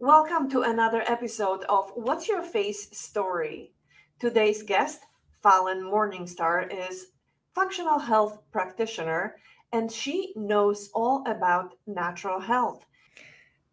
Welcome to another episode of What's Your Face Story. Today's guest, Fallon Morningstar, is functional health practitioner and she knows all about natural health.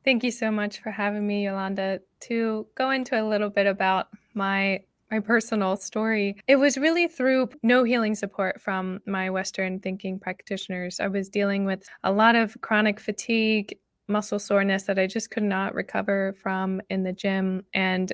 Thank you so much for having me, Yolanda, to go into a little bit about my my personal story. It was really through no healing support from my Western thinking practitioners. I was dealing with a lot of chronic fatigue, muscle soreness that I just could not recover from in the gym. And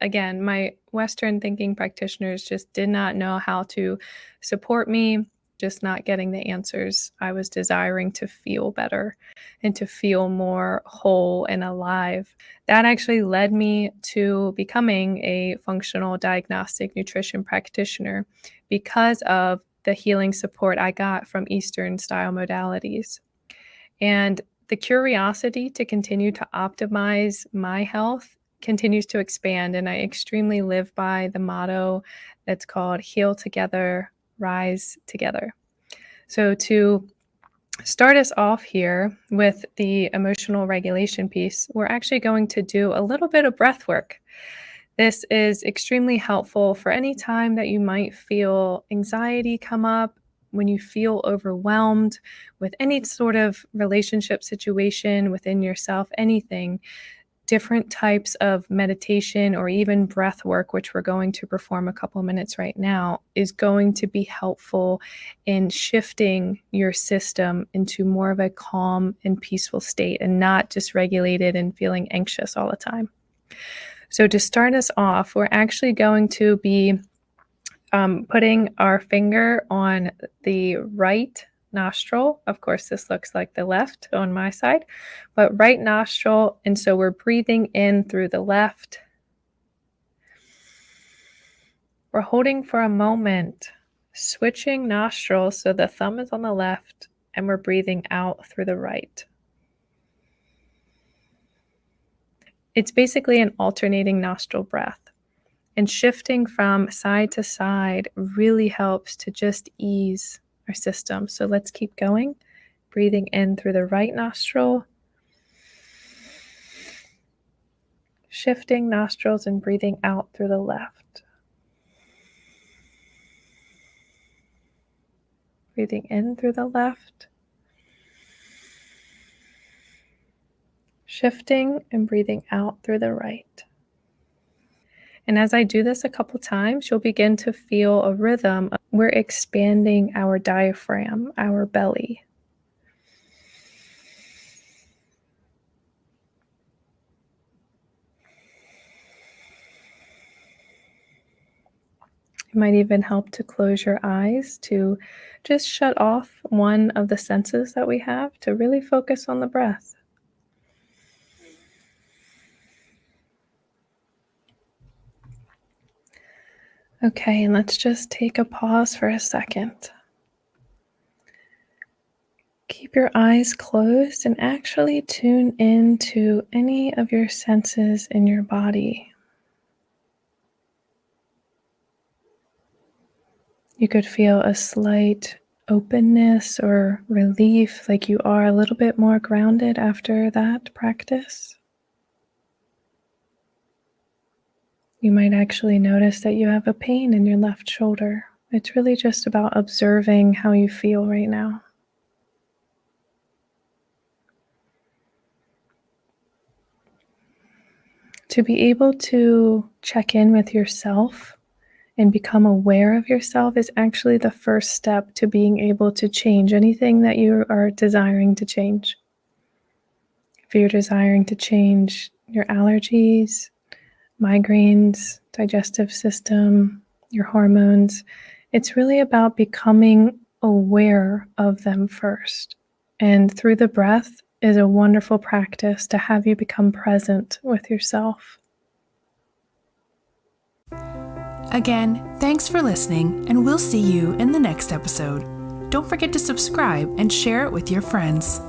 again, my Western thinking practitioners just did not know how to support me just not getting the answers I was desiring to feel better and to feel more whole and alive. That actually led me to becoming a functional diagnostic nutrition practitioner because of the healing support I got from Eastern style modalities. And the curiosity to continue to optimize my health continues to expand. And I extremely live by the motto that's called heal together, rise together. So, to start us off here with the emotional regulation piece, we're actually going to do a little bit of breath work. This is extremely helpful for any time that you might feel anxiety come up, when you feel overwhelmed with any sort of relationship situation within yourself, anything different types of meditation or even breath work, which we're going to perform a couple minutes right now, is going to be helpful in shifting your system into more of a calm and peaceful state and not dysregulated and feeling anxious all the time. So, to start us off, we're actually going to be um, putting our finger on the right nostril. Of course, this looks like the left on my side, but right nostril. And so we're breathing in through the left. We're holding for a moment, switching nostrils so the thumb is on the left and we're breathing out through the right. It's basically an alternating nostril breath. And shifting from side to side really helps to just ease our system. So let's keep going. Breathing in through the right nostril, shifting nostrils and breathing out through the left. Breathing in through the left, shifting and breathing out through the right. And as I do this a couple times, you'll begin to feel a rhythm. We're expanding our diaphragm, our belly. It might even help to close your eyes to just shut off one of the senses that we have to really focus on the breath. Okay, and let's just take a pause for a second. Keep your eyes closed and actually tune in to any of your senses in your body. You could feel a slight openness or relief, like you are a little bit more grounded after that practice. You might actually notice that you have a pain in your left shoulder. It's really just about observing how you feel right now. To be able to check in with yourself and become aware of yourself is actually the first step to being able to change anything that you are desiring to change. If you're desiring to change your allergies, migraines, digestive system, your hormones. It's really about becoming aware of them first. And through the breath is a wonderful practice to have you become present with yourself. Again, thanks for listening, and we'll see you in the next episode. Don't forget to subscribe and share it with your friends.